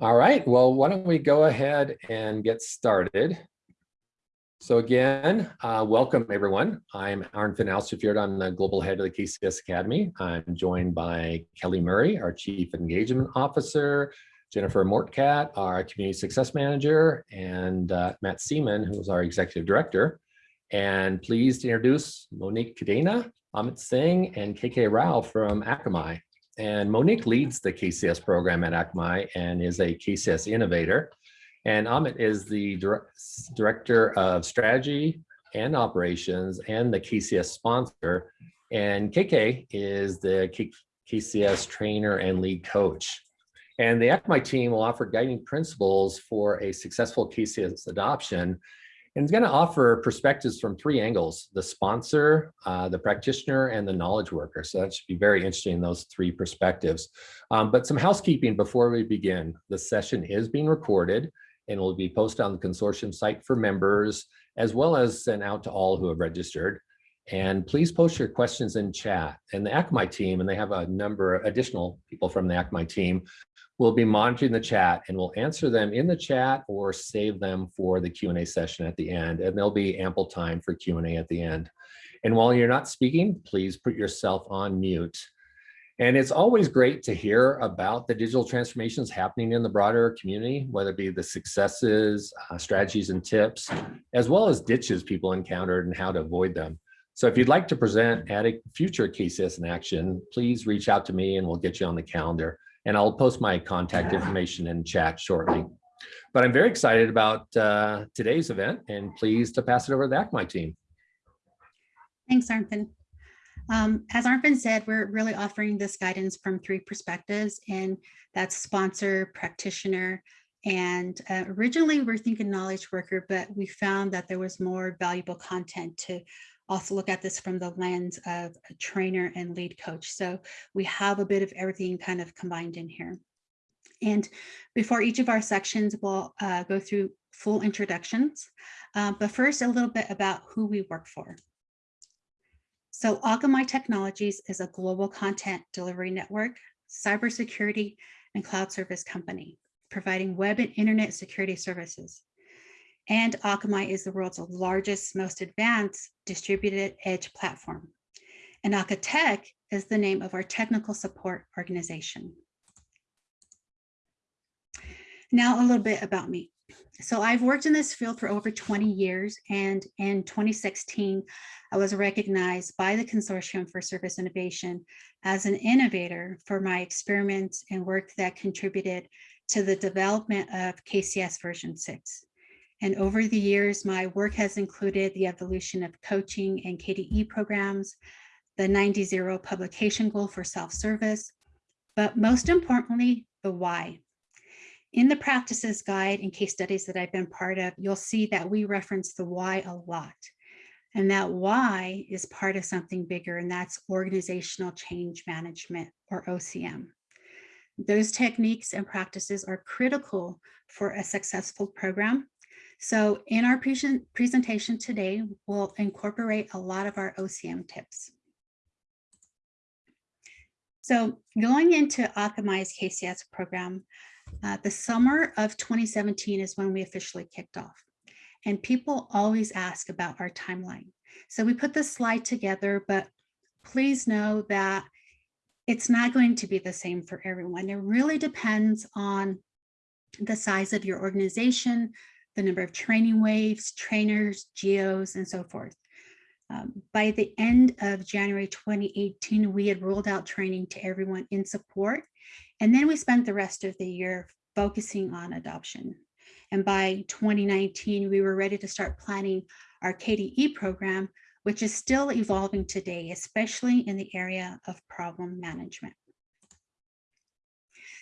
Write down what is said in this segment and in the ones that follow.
All right, well, why don't we go ahead and get started. So again, uh, welcome everyone. I'm Arnfinn Austefjord. I'm the global head of the KCS Academy. I'm joined by Kelly Murray, our Chief Engagement Officer, Jennifer Mortcat, our Community Success Manager, and uh, Matt Seaman, who's our Executive Director. And pleased to introduce Monique Cadena, Amit Singh, and KK Rao from Akamai. And Monique leads the KCS program at Akamai and is a KCS innovator. And Amit is the director of strategy and operations and the KCS sponsor. And KK is the KCS trainer and lead coach. And the Akamai team will offer guiding principles for a successful KCS adoption and it's going to offer perspectives from three angles, the sponsor, uh, the practitioner, and the knowledge worker. So that should be very interesting, those three perspectives. Um, but some housekeeping before we begin. The session is being recorded and will be posted on the consortium site for members, as well as sent out to all who have registered. And please post your questions in chat. And the Akamai team, and they have a number of additional people from the Akamai team, We'll be monitoring the chat and we'll answer them in the chat or save them for the Q&A session at the end. And there'll be ample time for Q&A at the end. And while you're not speaking, please put yourself on mute. And it's always great to hear about the digital transformations happening in the broader community, whether it be the successes, uh, strategies and tips, as well as ditches people encountered and how to avoid them. So if you'd like to present at a future KCS in action, please reach out to me and we'll get you on the calendar and I'll post my contact information in chat shortly. But I'm very excited about uh, today's event and pleased to pass it over to the Akamai team. Thanks, Arnfinn. Um, as Arnfinn said, we're really offering this guidance from three perspectives, and that's sponsor, practitioner, and uh, originally we're thinking knowledge worker, but we found that there was more valuable content to also look at this from the lens of a trainer and lead coach. So we have a bit of everything kind of combined in here. And before each of our sections, we'll uh, go through full introductions. Uh, but first, a little bit about who we work for. So Akamai Technologies is a global content delivery network, cybersecurity, and cloud service company, providing web and internet security services. And Akamai is the world's largest, most advanced distributed edge platform. And Akatech is the name of our technical support organization. Now a little bit about me. So I've worked in this field for over 20 years and in 2016, I was recognized by the Consortium for Service Innovation as an innovator for my experiments and work that contributed to the development of KCS version 6. And over the years, my work has included the evolution of coaching and KDE programs, the 90-0 publication goal for self-service, but most importantly, the why. In the practices guide and case studies that I've been part of, you'll see that we reference the why a lot. And that why is part of something bigger, and that's organizational change management or OCM. Those techniques and practices are critical for a successful program so in our presentation today, we'll incorporate a lot of our OCM tips. So going into Akamai's KCS program, uh, the summer of 2017 is when we officially kicked off. And people always ask about our timeline. So we put this slide together, but please know that it's not going to be the same for everyone. It really depends on the size of your organization, the number of training waves, trainers, geos, and so forth. Um, by the end of January 2018, we had rolled out training to everyone in support. And then we spent the rest of the year focusing on adoption. And by 2019, we were ready to start planning our KDE program, which is still evolving today, especially in the area of problem management.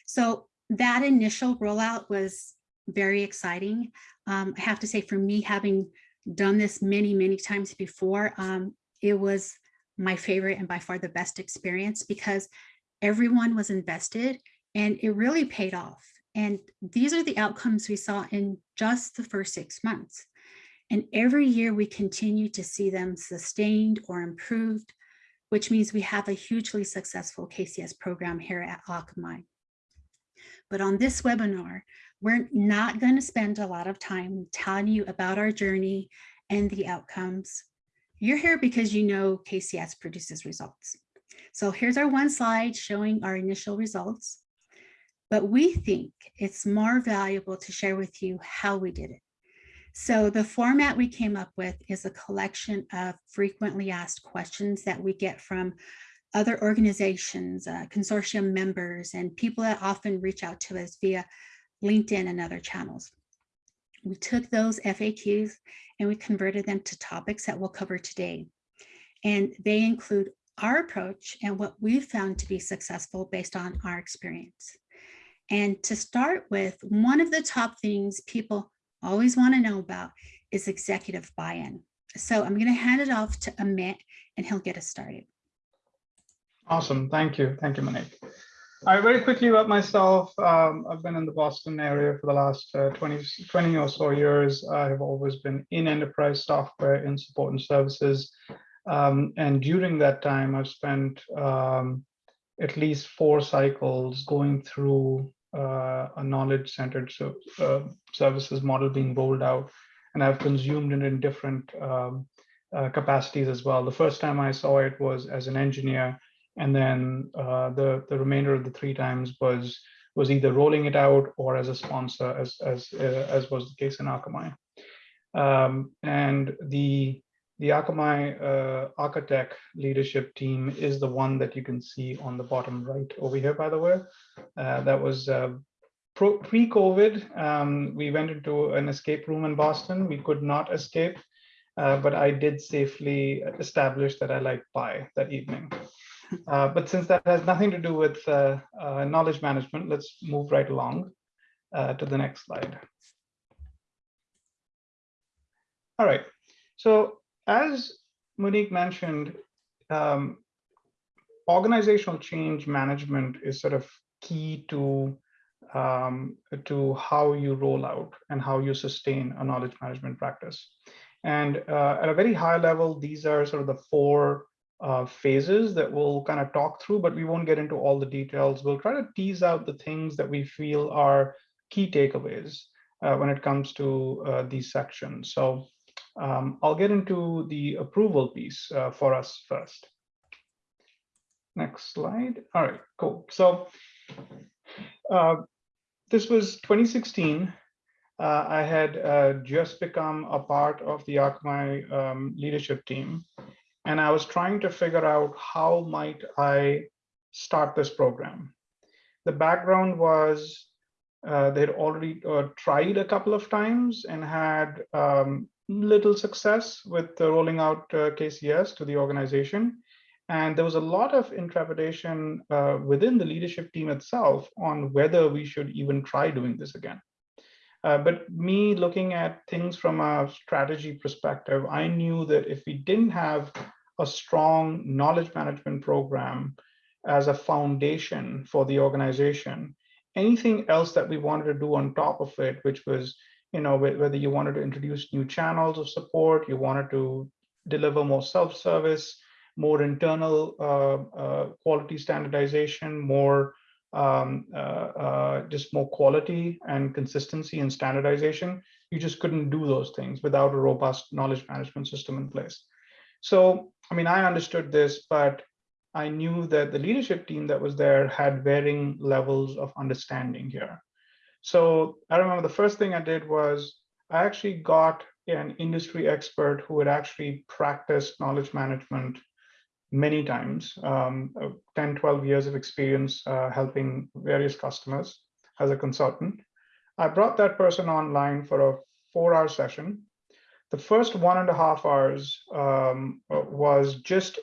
So that initial rollout was very exciting. Um, I have to say for me, having done this many, many times before, um, it was my favorite and by far the best experience because everyone was invested and it really paid off. And these are the outcomes we saw in just the first six months. And every year we continue to see them sustained or improved, which means we have a hugely successful KCS program here at Akamai. But on this webinar, we're not going to spend a lot of time telling you about our journey and the outcomes. You're here because you know KCS produces results. So here's our one slide showing our initial results. But we think it's more valuable to share with you how we did it. So the format we came up with is a collection of frequently asked questions that we get from other organizations, uh, consortium members, and people that often reach out to us via LinkedIn and other channels. We took those FAQs and we converted them to topics that we'll cover today. And they include our approach and what we've found to be successful based on our experience. And to start with, one of the top things people always want to know about is executive buy-in. So I'm going to hand it off to Amit and he'll get us started. Awesome. Thank you. Thank you, Monique. Right, very quickly about myself. Um, I've been in the Boston area for the last uh, 20, 20 or so years. I have always been in enterprise software in support and services. Um, and during that time, I've spent um, at least four cycles going through uh, a knowledge-centered so, uh, services model being rolled out. And I've consumed it in different um, uh, capacities as well. The first time I saw it was as an engineer and then uh, the the remainder of the three times was was either rolling it out or as a sponsor, as as uh, as was the case in Akamai. Um, and the the Akamai uh, Architect leadership team is the one that you can see on the bottom right over here, by the way. Uh, that was uh, pre-COVID. Um, we went into an escape room in Boston. We could not escape, uh, but I did safely establish that I like pie that evening. Uh, but since that has nothing to do with uh, uh, knowledge management, let's move right along uh, to the next slide. All right, so as Monique mentioned, um, organizational change management is sort of key to um, to how you roll out and how you sustain a knowledge management practice. And uh, at a very high level, these are sort of the four uh, phases that we'll kind of talk through, but we won't get into all the details. We'll try to tease out the things that we feel are key takeaways uh, when it comes to uh, these sections. So um, I'll get into the approval piece uh, for us first. Next slide. All right, cool. So uh, this was 2016. Uh, I had just become a part of the Akamai um, leadership team and I was trying to figure out how might I start this program. The background was uh, they'd already uh, tried a couple of times and had um, little success with uh, rolling out uh, KCS to the organization. And there was a lot of intrepidation uh, within the leadership team itself on whether we should even try doing this again. Uh, but me looking at things from a strategy perspective, I knew that if we didn't have a strong knowledge management program as a foundation for the organization, anything else that we wanted to do on top of it, which was, you know, whether you wanted to introduce new channels of support, you wanted to deliver more self-service, more internal uh, uh, quality standardization, more um, uh, uh, just more quality and consistency and standardization. You just couldn't do those things without a robust knowledge management system in place. So, I mean, I understood this, but I knew that the leadership team that was there had varying levels of understanding here. So I remember the first thing I did was I actually got an industry expert who had actually practiced knowledge management many times, um, uh, 10, 12 years of experience uh, helping various customers as a consultant. I brought that person online for a four hour session. The first one and a half hours um, was just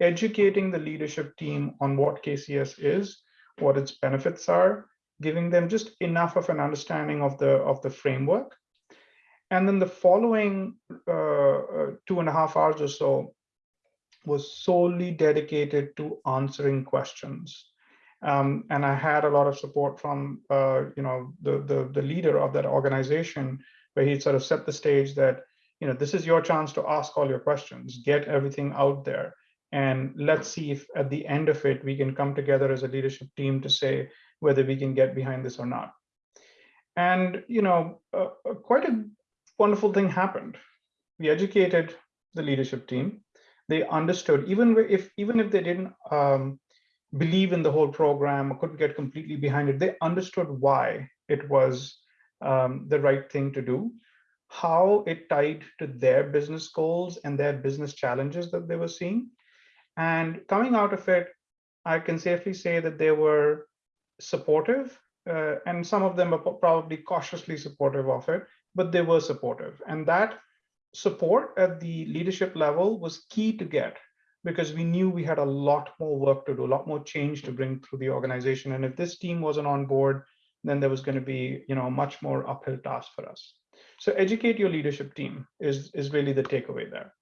educating the leadership team on what KCS is, what its benefits are, giving them just enough of an understanding of the of the framework. And then the following uh, uh two and a half hours or so was solely dedicated to answering questions. Um, and I had a lot of support from, uh, you know, the, the, the leader of that organization, where he sort of set the stage that, you know, this is your chance to ask all your questions, get everything out there, and let's see if at the end of it we can come together as a leadership team to say, whether we can get behind this or not. And, you know, uh, quite a wonderful thing happened. We educated the leadership team. They understood, even if even if they didn't um, believe in the whole program or couldn't get completely behind it, they understood why it was um, the right thing to do, how it tied to their business goals and their business challenges that they were seeing. And coming out of it, I can safely say that they were supportive, uh, and some of them are probably cautiously supportive of it, but they were supportive. And that support at the leadership level was key to get because we knew we had a lot more work to do, a lot more change to bring through the organization. And if this team wasn't on board, then there was going to be, you know, a much more uphill task for us. So educate your leadership team is, is really the takeaway there.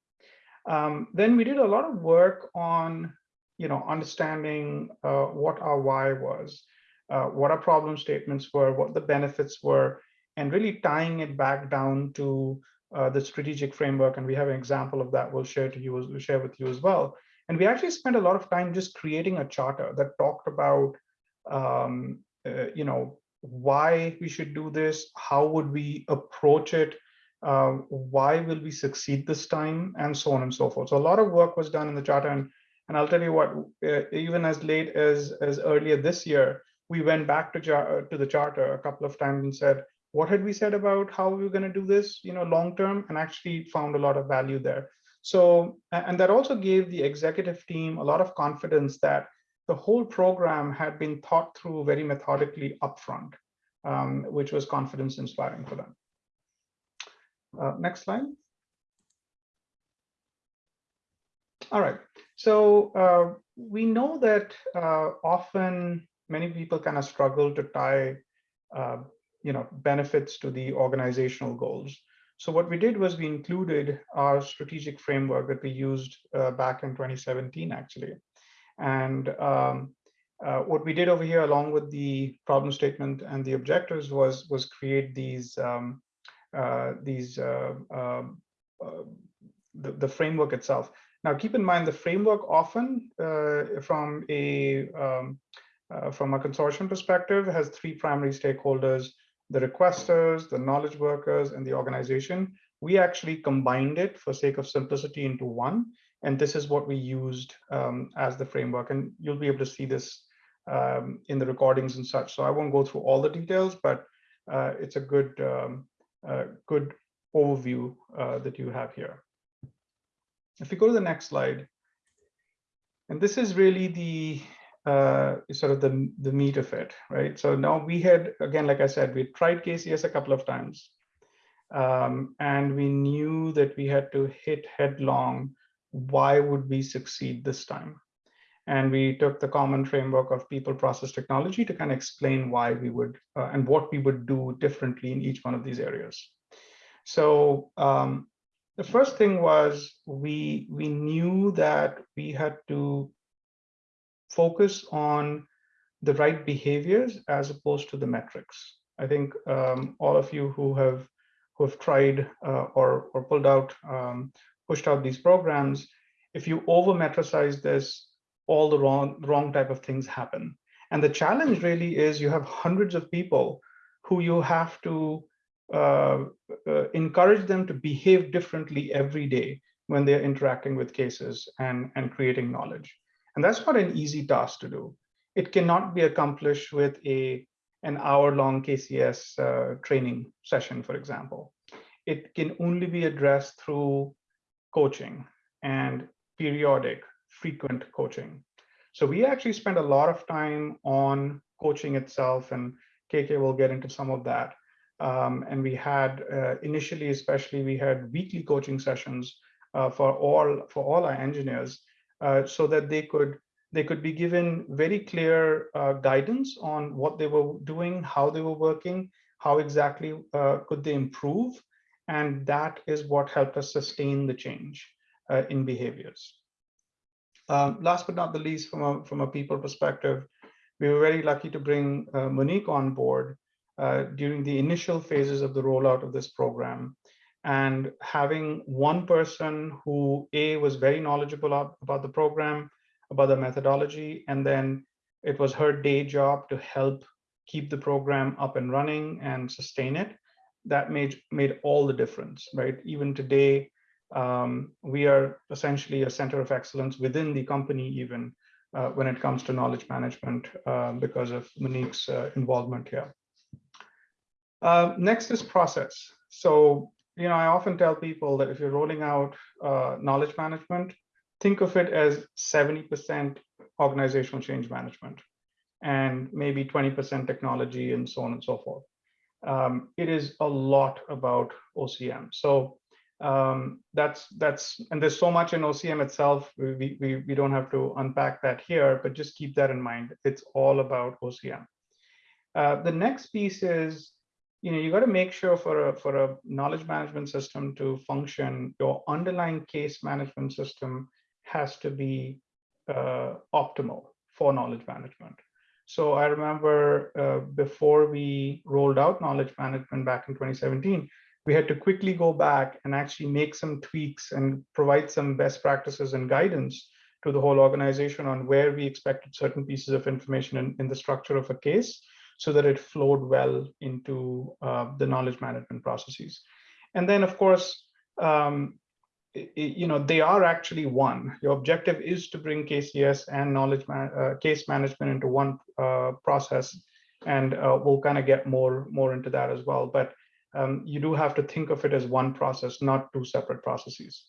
Um, then we did a lot of work on, you know, understanding uh, what our why was, uh, what our problem statements were, what the benefits were, and really tying it back down to uh, the strategic framework. And we have an example of that we'll share to you, we'll share with you as well. And we actually spent a lot of time just creating a charter that talked about, um, uh, you know, why we should do this, how would we approach it, uh, why will we succeed this time, and so on and so forth. So a lot of work was done in the charter, and and I'll tell you what, uh, even as late as as earlier this year, we went back to to the charter a couple of times and said, what had we said about how we were going to do this, you know, long term, and actually found a lot of value there. So, and that also gave the executive team a lot of confidence that the whole program had been thought through very methodically upfront, um, which was confidence inspiring for them. Uh, next slide. All right, so uh, we know that uh, often many people kind of struggle to tie uh, you know, benefits to the organizational goals. So what we did was we included our strategic framework that we used uh, back in 2017, actually. And um, uh, what we did over here, along with the problem statement and the objectives, was was create these um, uh, these uh, um, uh, the, the framework itself. Now, keep in mind the framework often, uh, from a um, uh, from a consortium perspective, has three primary stakeholders: the requesters, the knowledge workers, and the organization. We actually combined it for sake of simplicity into one, and this is what we used um, as the framework. And you'll be able to see this um, in the recordings and such. So I won't go through all the details, but uh, it's a good, um, uh, good overview uh, that you have here. If you go to the next slide, and this is really the uh, sort of the, the meat of it, right? So now we had, again, like I said, we tried KCS a couple of times. Um, and we knew that we had to hit headlong why would we succeed this time? And we took the common framework of people, process, technology to kind of explain why we would uh, and what we would do differently in each one of these areas. So um, the first thing was we we knew that we had to focus on the right behaviors as opposed to the metrics. I think um, all of you who have who have tried uh, or or pulled out um, pushed out these programs, if you over metricize this, all the wrong, wrong type of things happen. And the challenge really is you have hundreds of people who you have to uh, uh, encourage them to behave differently every day when they're interacting with cases and, and creating knowledge. And that's not an easy task to do. It cannot be accomplished with a an hour-long KCS uh, training session, for example. It can only be addressed through coaching and periodic, frequent coaching. So we actually spend a lot of time on coaching itself, and KK will get into some of that. Um, and we had uh, initially, especially, we had weekly coaching sessions uh, for all for all our engineers, uh, so that they could they could be given very clear uh, guidance on what they were doing, how they were working, how exactly uh, could they improve, and that is what helped us sustain the change uh, in behaviors. Um, last but not the least, from a, from a people perspective, we were very lucky to bring uh, Monique on board uh, during the initial phases of the rollout of this program. And having one person who A was very knowledgeable about the program, about the methodology, and then it was her day job to help keep the program up and running and sustain it. That made made all the difference, right? Even today, um, we are essentially a center of excellence within the company, even uh, when it comes to knowledge management, uh, because of Monique's uh, involvement here. Uh, next is process. So, you know, I often tell people that if you're rolling out uh, knowledge management, think of it as 70% organizational change management and maybe 20% technology and so on and so forth. Um, it is a lot about OCM. So um, that's that's and there's so much in OCM itself. We, we we don't have to unpack that here, but just keep that in mind. It's all about OCM. Uh, the next piece is you know you got to make sure for a for a knowledge management system to function, your underlying case management system has to be uh, optimal for knowledge management. So I remember uh, before we rolled out knowledge management back in 2017, we had to quickly go back and actually make some tweaks and provide some best practices and guidance to the whole organization on where we expected certain pieces of information in, in the structure of a case so that it flowed well into uh, the knowledge management processes. And then, of course, um, you know, they are actually one. Your objective is to bring KCS and knowledge man, uh, case management into one uh, process, and uh, we'll kind of get more more into that as well. But um, you do have to think of it as one process, not two separate processes.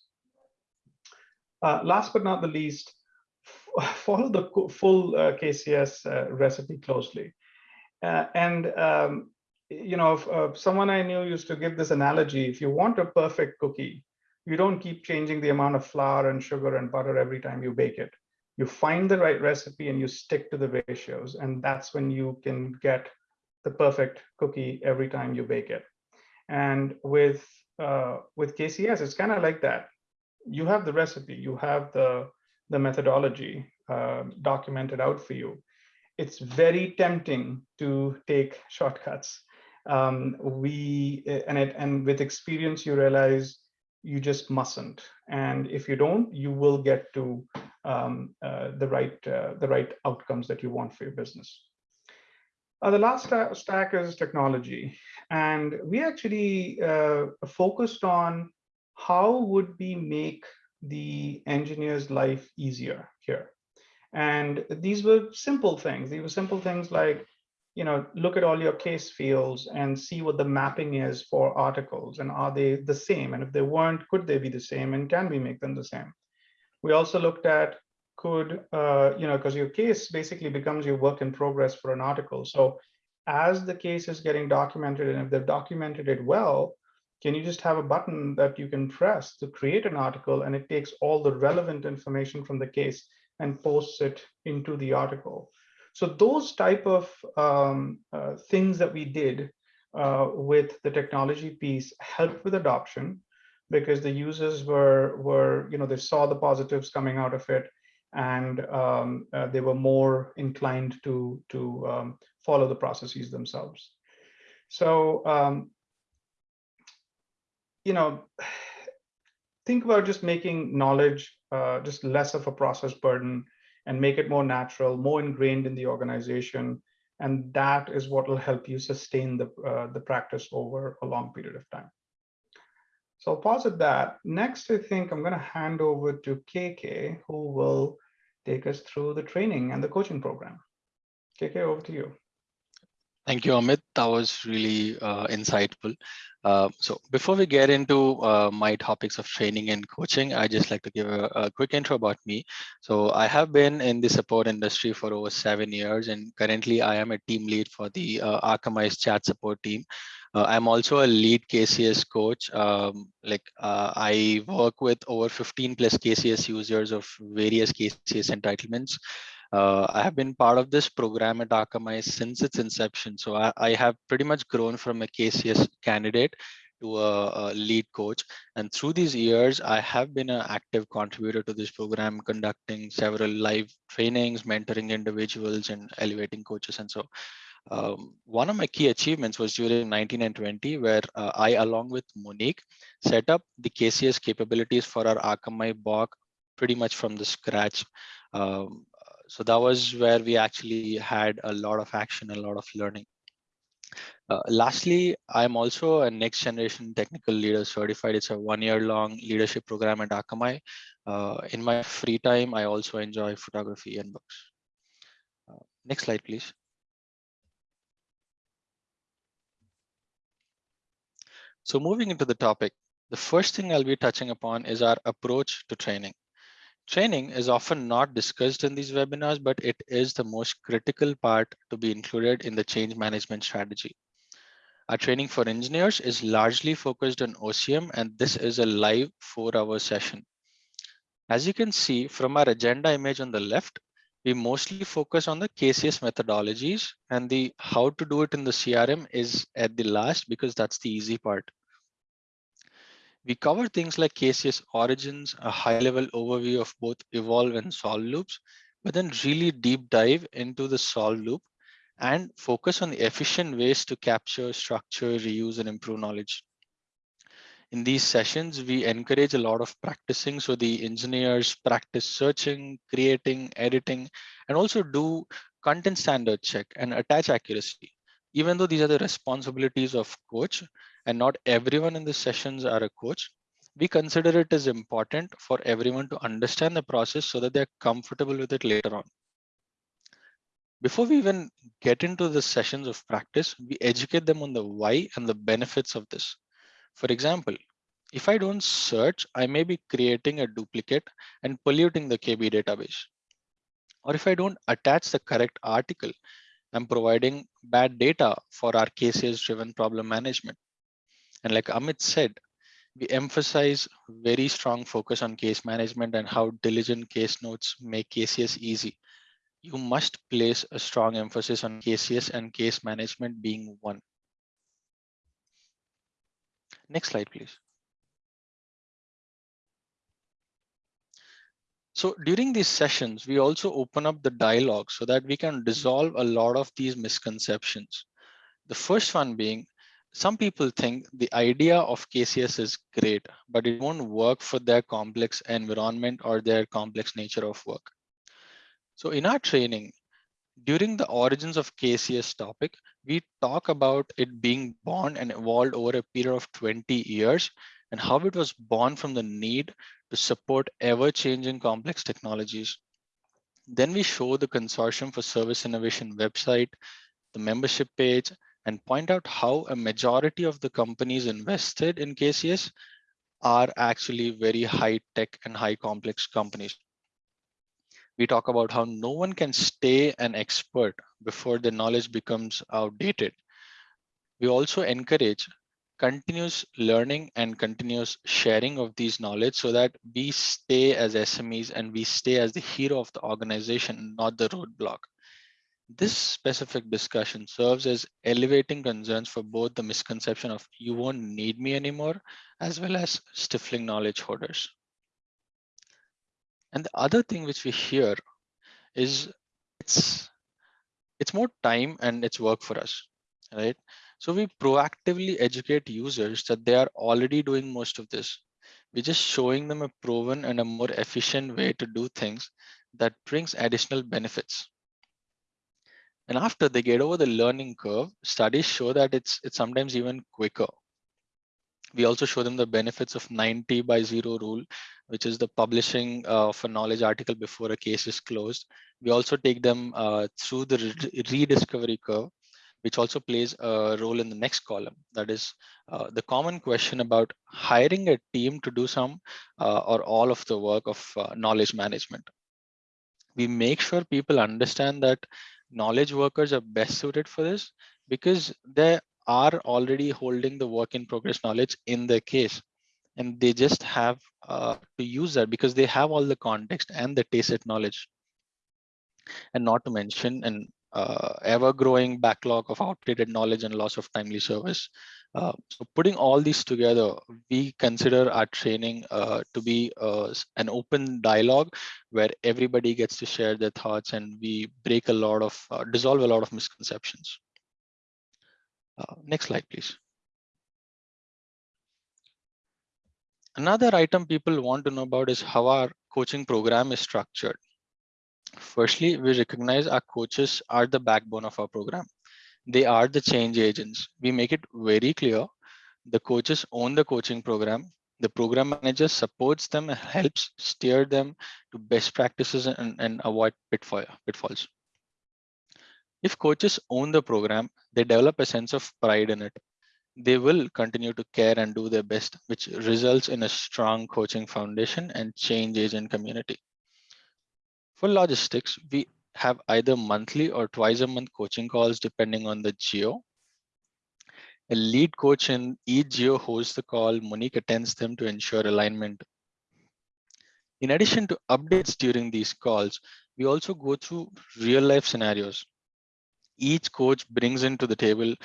Uh, last but not the least, follow the full uh, KCS uh, recipe closely. and um, you know, if, someone I knew used to give this analogy: if you want a perfect cookie, you don't keep changing the amount of flour and sugar and butter every time you bake it. You find the right recipe and you stick to the ratios, and that's when you can get the perfect cookie every time you bake it. And with uh, with KCS, it's kind of like that. You have the recipe, you have the the methodology uh, documented out for you. It's very tempting to take shortcuts. Um, we and it and with experience, you realize you just mustn't. And if you don't, you will get to um, uh, the right uh, the right outcomes that you want for your business. Uh, the last stack is technology, and we actually uh, focused on how would we make the engineer's life easier here. And these were simple things. These were simple things like you know, look at all your case fields and see what the mapping is for articles and are they the same? And if they weren't, could they be the same? And can we make them the same? We also looked at could, uh, you know, because your case basically becomes your work in progress for an article. So as the case is getting documented and if they've documented it well, can you just have a button that you can press to create an article and it takes all the relevant information from the case and posts it into the article. So those type of um, uh, things that we did uh, with the technology piece helped with adoption because the users were were you know they saw the positives coming out of it and um, uh, they were more inclined to to um, follow the processes themselves. So um, you know think about just making knowledge uh, just less of a process burden and make it more natural, more ingrained in the organization. And that is what will help you sustain the, uh, the practice over a long period of time. So I'll pause at that. Next, I think I'm going to hand over to KK, who will take us through the training and the coaching program. KK, over to you. Thank you, Amit. That was really uh, insightful. Uh, so before we get into uh, my topics of training and coaching, I just like to give a, a, quick intro about me. So I have been in the support industry for over seven years, and currently I am a team lead for the uh, Akamai's chat support team. Uh, I'm also a lead KCS coach. Um, like uh, I work with over 15 plus KCS users of various KCS entitlements. Uh, I have been part of this program at Akamai since its inception. So I, I have pretty much grown from a KCS candidate to a, a, lead coach. And through these years, I have been an active contributor to this program, conducting several live trainings, mentoring individuals and elevating coaches. And so um, one of my key achievements was during 19 and 20, where uh, I, along with Monique, set up the KCS capabilities for our Akamai BOK pretty much from the scratch. Um, so that was where we actually had a lot of action, and a lot of learning. Uh, lastly, I'm also a next generation technical leader certified. It's a one year long leadership program at Akamai. Uh, in my free time, I also enjoy photography and books. Uh, next slide, please. So moving into the topic, the first thing I'll be touching upon is our approach to training. Training is often not discussed in these webinars, but it is the most critical part to be included in the change management strategy. Our training for engineers is largely focused on OCM, and this is a live four hour session. As you can see from our agenda image on the left, we mostly focus on the KCS methodologies and the how to do it in the CRM is at the last because that's the easy part. We cover things like KCS origins, a high level overview of both evolve and solve loops, but then really deep dive into the solve loop and focus on the efficient ways to capture, structure, reuse, and improve knowledge. In these sessions, we encourage a lot of practicing. So the engineers practice searching, creating, editing, and also do content standard check and attach accuracy. Even though these are the responsibilities of coach and not everyone in the sessions are a coach, we consider it as important for everyone to understand the process so that they're comfortable with it later on. Before we even get into the sessions of practice, we educate them on the why and the benefits of this. For example, if I don't search, I may be creating a duplicate and polluting the KB database. Or if I don't attach the correct article, I'm providing bad data for our KCS driven problem management. And like Amit said, we emphasize very strong focus on case management and how diligent case notes make KCS easy you must place a strong emphasis on KCS and case management being one. Next slide, please. So during these sessions, we also open up the dialogue so that we can dissolve a lot of these misconceptions. The first one being, some people think the idea of KCS is great, but it won't work for their complex environment or their complex nature of work. So in our training, during the origins of KCS topic, we talk about it being born and evolved over a period of 20 years and how it was born from the need to support ever-changing complex technologies. Then we show the Consortium for Service Innovation website, the membership page, and point out how a majority of the companies invested in KCS are actually very high tech and high complex companies we talk about how no one can stay an expert before the knowledge becomes outdated. We also encourage continuous learning and continuous sharing of these knowledge so that we stay as SMEs and we stay as the hero of the organization, not the roadblock. This specific discussion serves as elevating concerns for both the misconception of you won't need me anymore, as well as stifling knowledge hoarders. And the other thing which we hear is it's it's more time and it's work for us, right? So we proactively educate users that they are already doing most of this. We're just showing them a proven and a more efficient way to do things that brings additional benefits. And after they get over the learning curve, studies show that it's it's sometimes even quicker we also show them the benefits of 90 by 0 rule, which is the publishing of a knowledge article before a case is closed. We also take them uh, through the rediscovery curve, which also plays a role in the next column. That is uh, the common question about hiring a team to do some uh, or all of the work of uh, knowledge management. We make sure people understand that knowledge workers are best suited for this because they are already holding the work in progress knowledge in their case. And they just have uh, to use that because they have all the context and the tacit knowledge. And not to mention an uh, ever growing backlog of outdated knowledge and loss of timely service uh, so putting all these together we consider our training uh, to be uh, an open dialogue where everybody gets to share their thoughts and we break a lot of uh, dissolve a lot of misconceptions uh, next slide, please. Another item people want to know about is how our coaching program is structured. Firstly, we recognize our coaches are the backbone of our program. They are the change agents. We make it very clear. The coaches own the coaching program. The program manager supports them and helps steer them to best practices and, and avoid pitfall, pitfalls. If coaches own the program, they develop a sense of pride in it. They will continue to care and do their best, which results in a strong coaching foundation and change agent community. For logistics, we have either monthly or twice a month coaching calls depending on the geo. A lead coach in each geo hosts the call. Monique attends them to ensure alignment. In addition to updates during these calls, we also go through real life scenarios each coach brings into the table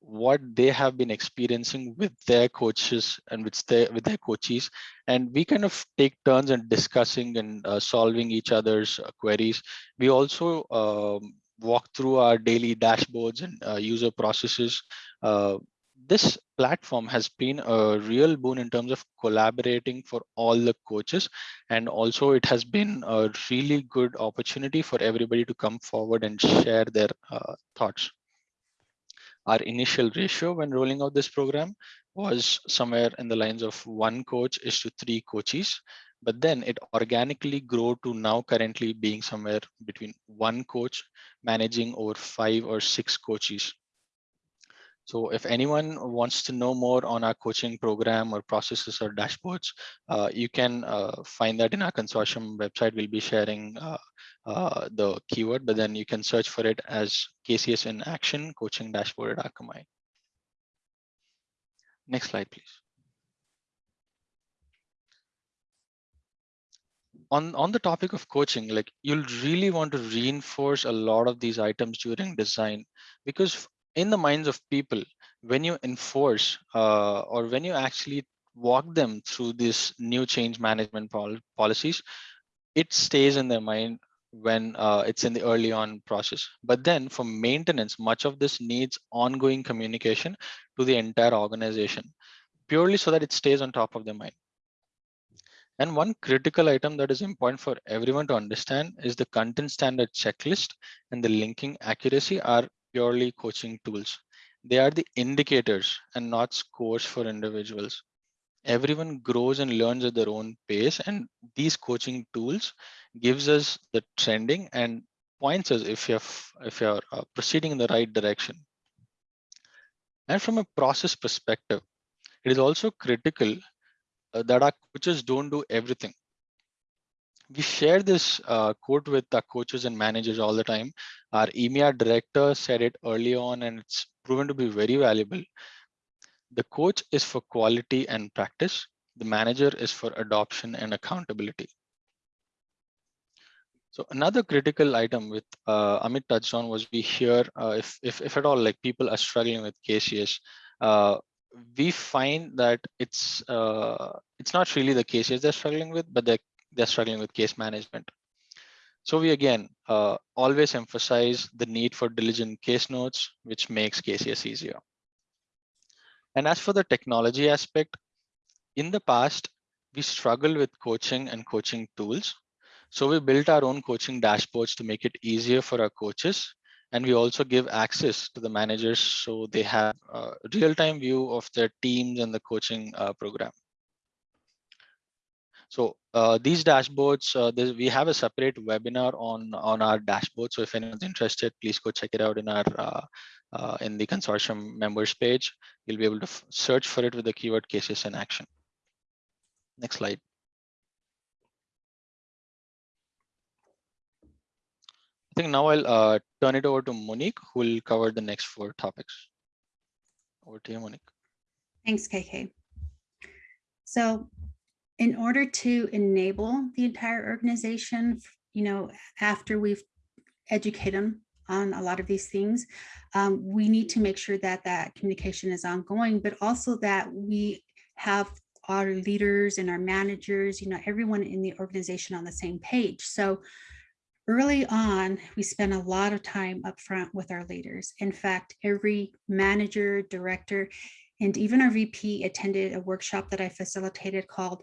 what they have been experiencing with their coaches and with their with their coaches. And we kind of take turns in discussing and uh, solving each other's uh, queries. We also um, walk through our daily dashboards and uh, user processes. Uh, this platform has been a real boon in terms of collaborating for all the coaches. And also it has been a really good opportunity for everybody to come forward and share their uh, thoughts our initial ratio when rolling out this program was somewhere in the lines of one coach is to three coaches. But then it organically grew to now currently being somewhere between one coach managing over five or six coaches so if anyone wants to know more on our coaching program or processes or dashboards, uh, you can uh, find that in our consortium website. We'll be sharing uh, uh the keyword, but then you can search for it as KCS in action coaching dashboard at Akamai. Next slide, please. on on the topic of coaching like you'll really want to reinforce a lot of these items during design because in the minds of people when you enforce uh, or when you actually walk them through this new change management pol policies it stays in their mind when uh, it's in the early on process. But then for maintenance much of this needs ongoing communication to the entire organization purely so that it stays on top of their mind. And one critical item that is important for everyone to understand is the content standard checklist and the linking accuracy are purely coaching tools. They are the indicators and not scores for individuals. Everyone grows and learns at their own pace and these coaching tools gives us the trending and points us if you're, if you're uh, proceeding in the right direction. And from a process perspective, it is also critical uh, that our coaches don't do everything we share this uh, quote with our coaches and managers all the time. Our EMEA director said it early on and it's proven to be very valuable. The coach is for quality and practice. The manager is for adoption and accountability. So another critical item with uh, Amit touched on was we hear uh, if, if, if at all like people are struggling with KCS, uh, we find that it's uh, it's not really the KCS they're struggling with, but they're they're struggling with case management. So we again uh, always emphasize the need for diligent case notes, which makes KCS easier. And as for the technology aspect, in the past, we struggled with coaching and coaching tools. So we built our own coaching dashboards to make it easier for our coaches. And we also give access to the managers so they have a real-time view of their teams and the coaching uh, program. So uh, these dashboards, uh, we have a separate webinar on on our dashboard. So if anyone's interested, please go check it out in our uh, uh in the consortium members page. You'll be able to search for it with the keyword KCS in action. Next slide. I think now I'll uh, turn it over to Monique, who will cover the next four topics. Over to you, Monique. Thanks, KK. So in order to enable the entire organization, you know, after we've educated them on a lot of these things, um, we need to make sure that that communication is ongoing, but also that we have our leaders and our managers, you know, everyone in the organization on the same page. So early on, we spent a lot of time up front with our leaders. In fact, every manager, director, and even our VP attended a workshop that I facilitated called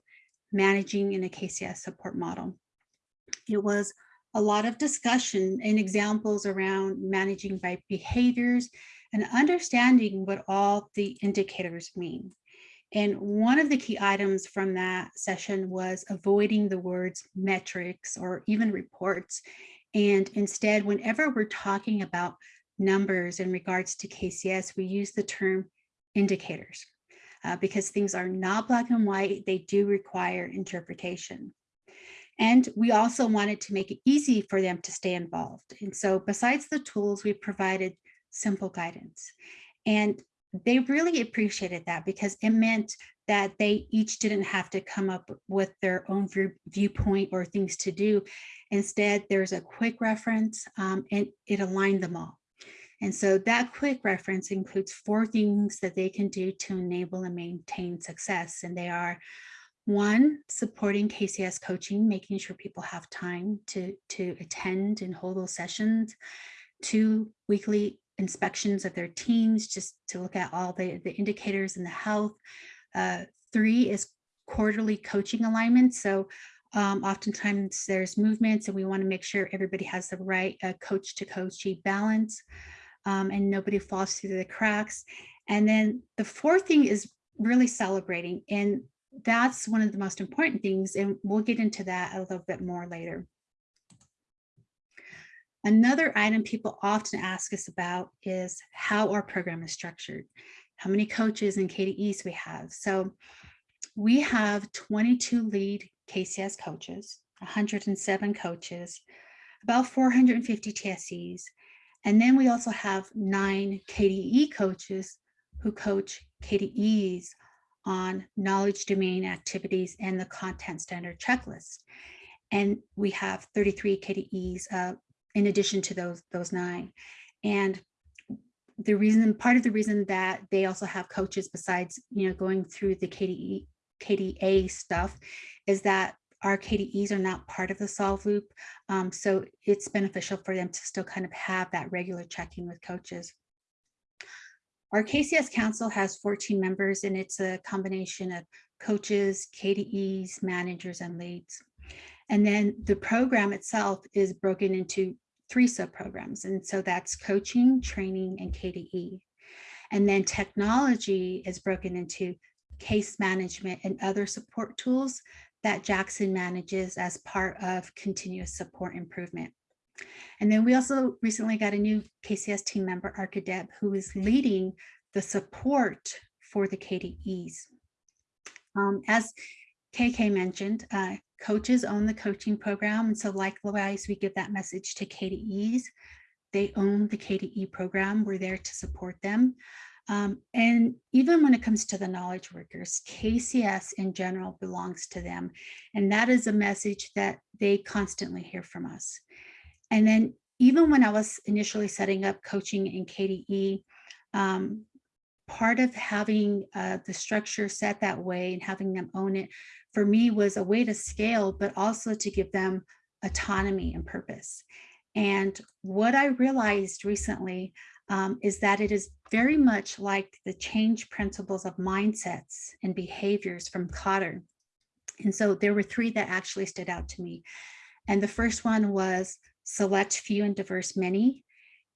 managing in a KCS support model. It was a lot of discussion and examples around managing by behaviors and understanding what all the indicators mean. And one of the key items from that session was avoiding the words metrics or even reports. And instead, whenever we're talking about numbers in regards to KCS, we use the term indicators uh, because things are not black and white. They do require interpretation. And we also wanted to make it easy for them to stay involved. And so besides the tools, we provided simple guidance. And they really appreciated that because it meant that they each didn't have to come up with their own view, viewpoint or things to do. Instead, there's a quick reference um, and it aligned them all. And so that quick reference includes four things that they can do to enable and maintain success. And they are one, supporting KCS coaching, making sure people have time to, to attend and hold those sessions. Two, weekly inspections of their teams, just to look at all the, the indicators and the health. Uh, three is quarterly coaching alignment. So um, oftentimes there's movements and we want to make sure everybody has the right uh, coach to coachee balance um, and nobody falls through the cracks. And then the fourth thing is really celebrating. And that's one of the most important things. And we'll get into that a little bit more later. Another item people often ask us about is how our program is structured, how many coaches and KDEs we have. So we have 22 lead KCS coaches, 107 coaches, about 450 TSCs. And then we also have nine KDE coaches who coach KDEs on knowledge domain activities and the content standard checklist. And we have 33 KDEs uh, in addition to those, those nine. And the reason, part of the reason that they also have coaches besides, you know, going through the KDE, KDA stuff is that our KDEs are not part of the solve loop. Um, so it's beneficial for them to still kind of have that regular checking with coaches. Our KCS Council has 14 members and it's a combination of coaches, KDEs, managers, and leads. And then the program itself is broken into three sub-programs. And so that's coaching, training, and KDE. And then technology is broken into case management and other support tools that Jackson manages as part of continuous support improvement. And then we also recently got a new KCS team member, Arkadeb, who is leading the support for the KDEs. Um, as KK mentioned, uh, coaches own the coaching program. And so likewise, we give that message to KDEs. They own the KDE program. We're there to support them. Um, and even when it comes to the knowledge workers, KCS in general belongs to them. And that is a message that they constantly hear from us. And then even when I was initially setting up coaching in KDE, um, part of having uh, the structure set that way and having them own it for me was a way to scale, but also to give them autonomy and purpose. And what I realized recently um, is that it is very much like the change principles of mindsets and behaviors from Kotter. And so there were three that actually stood out to me. And the first one was select few and diverse many.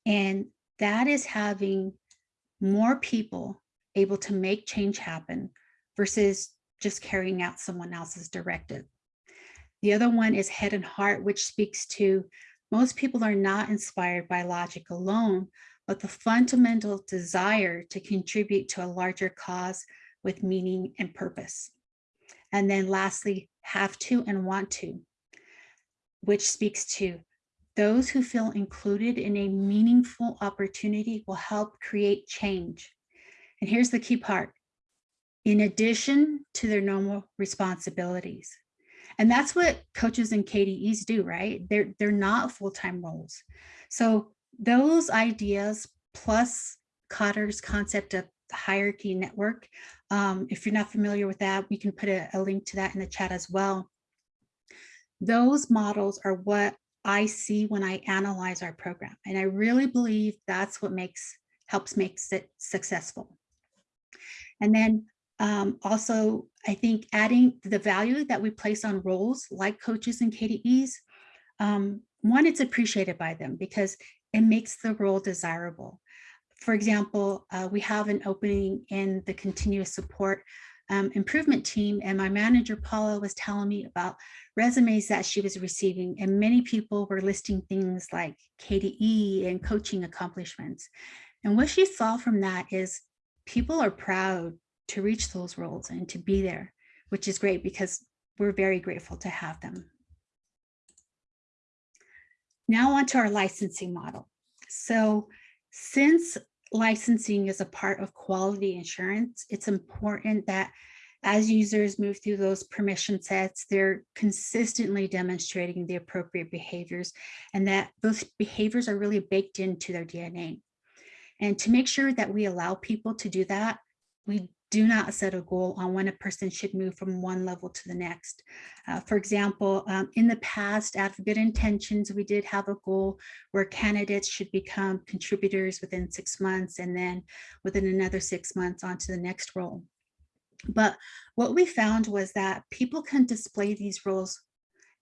And that is having more people able to make change happen versus just carrying out someone else's directive. The other one is head and heart, which speaks to most people are not inspired by logic alone, but the fundamental desire to contribute to a larger cause with meaning and purpose. And then lastly, have to and want to, which speaks to those who feel included in a meaningful opportunity will help create change. And here's the key part in addition to their normal responsibilities. And that's what coaches and KDEs do, right? They're, they're not full-time roles. So those ideas plus Kotter's concept of hierarchy network, um, if you're not familiar with that, we can put a, a link to that in the chat as well. Those models are what I see when I analyze our program. And I really believe that's what makes helps makes it successful. And then um, also, I think adding the value that we place on roles like coaches and KDEs, um, one, it's appreciated by them because it makes the role desirable. For example, uh, we have an opening in the continuous support um, improvement team and my manager Paula was telling me about resumes that she was receiving and many people were listing things like KDE and coaching accomplishments. And what she saw from that is people are proud to reach those roles and to be there, which is great because we're very grateful to have them. Now on to our licensing model. So since licensing is a part of quality insurance, it's important that as users move through those permission sets, they're consistently demonstrating the appropriate behaviors and that those behaviors are really baked into their DNA. And to make sure that we allow people to do that, we do not set a goal on when a person should move from one level to the next. Uh, for example, um, in the past, of good intentions, we did have a goal where candidates should become contributors within six months and then within another six months onto the next role. But what we found was that people can display these roles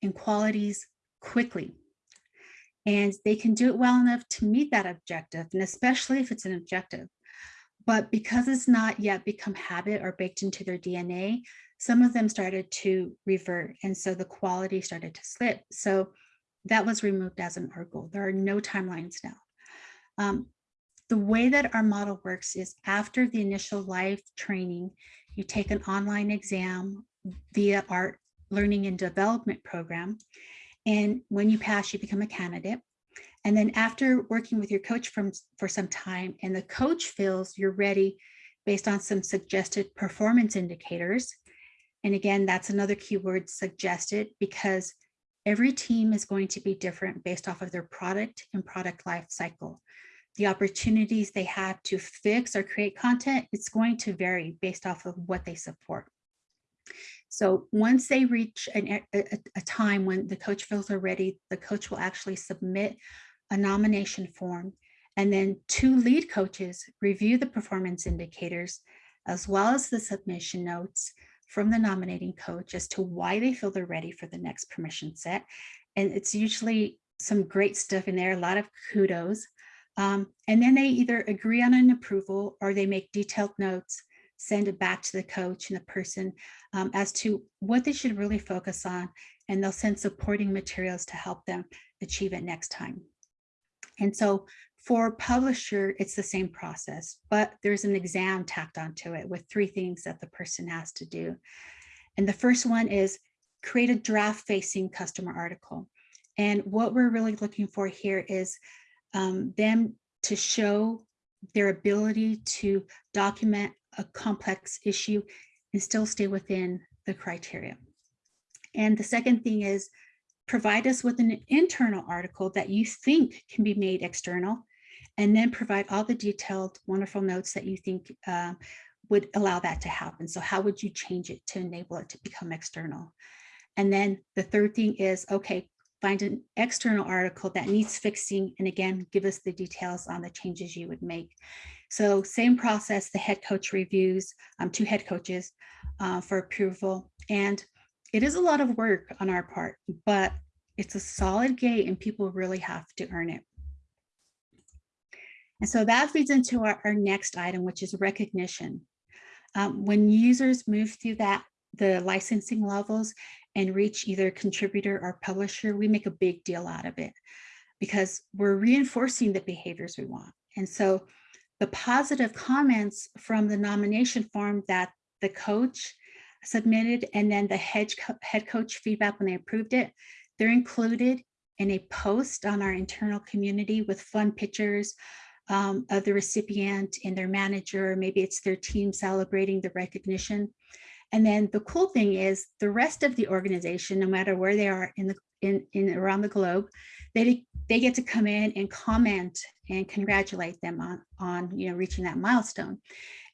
and qualities quickly. And they can do it well enough to meet that objective, and especially if it's an objective. But because it's not yet become habit or baked into their DNA, some of them started to revert. And so the quality started to slip. So that was removed as an goal. There are no timelines now. Um, the way that our model works is after the initial live training, you take an online exam via our learning and development program. And when you pass, you become a candidate. And then after working with your coach from, for some time and the coach feels you're ready based on some suggested performance indicators. And again, that's another keyword suggested because every team is going to be different based off of their product and product life cycle. The opportunities they have to fix or create content, it's going to vary based off of what they support. So once they reach an, a, a, time when the coach feels they're ready, the coach will actually submit a nomination form, and then two lead coaches review the performance indicators as well as the submission notes from the nominating coach as to why they feel they're ready for the next permission set. And it's usually some great stuff in there, a lot of kudos. Um, and then they either agree on an approval or they make detailed notes, send it back to the coach and the person um, as to what they should really focus on. And they'll send supporting materials to help them achieve it next time. And so for publisher, it's the same process, but there's an exam tacked onto it with three things that the person has to do. And the first one is create a draft facing customer article. And what we're really looking for here is um, them to show their ability to document a complex issue and still stay within the criteria. And the second thing is provide us with an internal article that you think can be made external, and then provide all the detailed, wonderful notes that you think uh, would allow that to happen. So how would you change it to enable it to become external? And then the third thing is, okay, find an external article that needs fixing, and again, give us the details on the changes you would make. So same process, the head coach reviews, um, two head coaches uh, for approval. And it is a lot of work on our part, but it's a solid gate and people really have to earn it. And so that leads into our, our next item, which is recognition. Um, when users move through that, the licensing levels and reach either contributor or publisher, we make a big deal out of it because we're reinforcing the behaviors we want. And so the positive comments from the nomination form that the coach submitted and then the head, co head coach feedback when they approved it, they're included in a post on our internal community with fun pictures um, of the recipient and their manager, maybe it's their team celebrating the recognition. And then the cool thing is the rest of the organization, no matter where they are in the in, in around the globe, they they get to come in and comment and congratulate them on on you know reaching that milestone.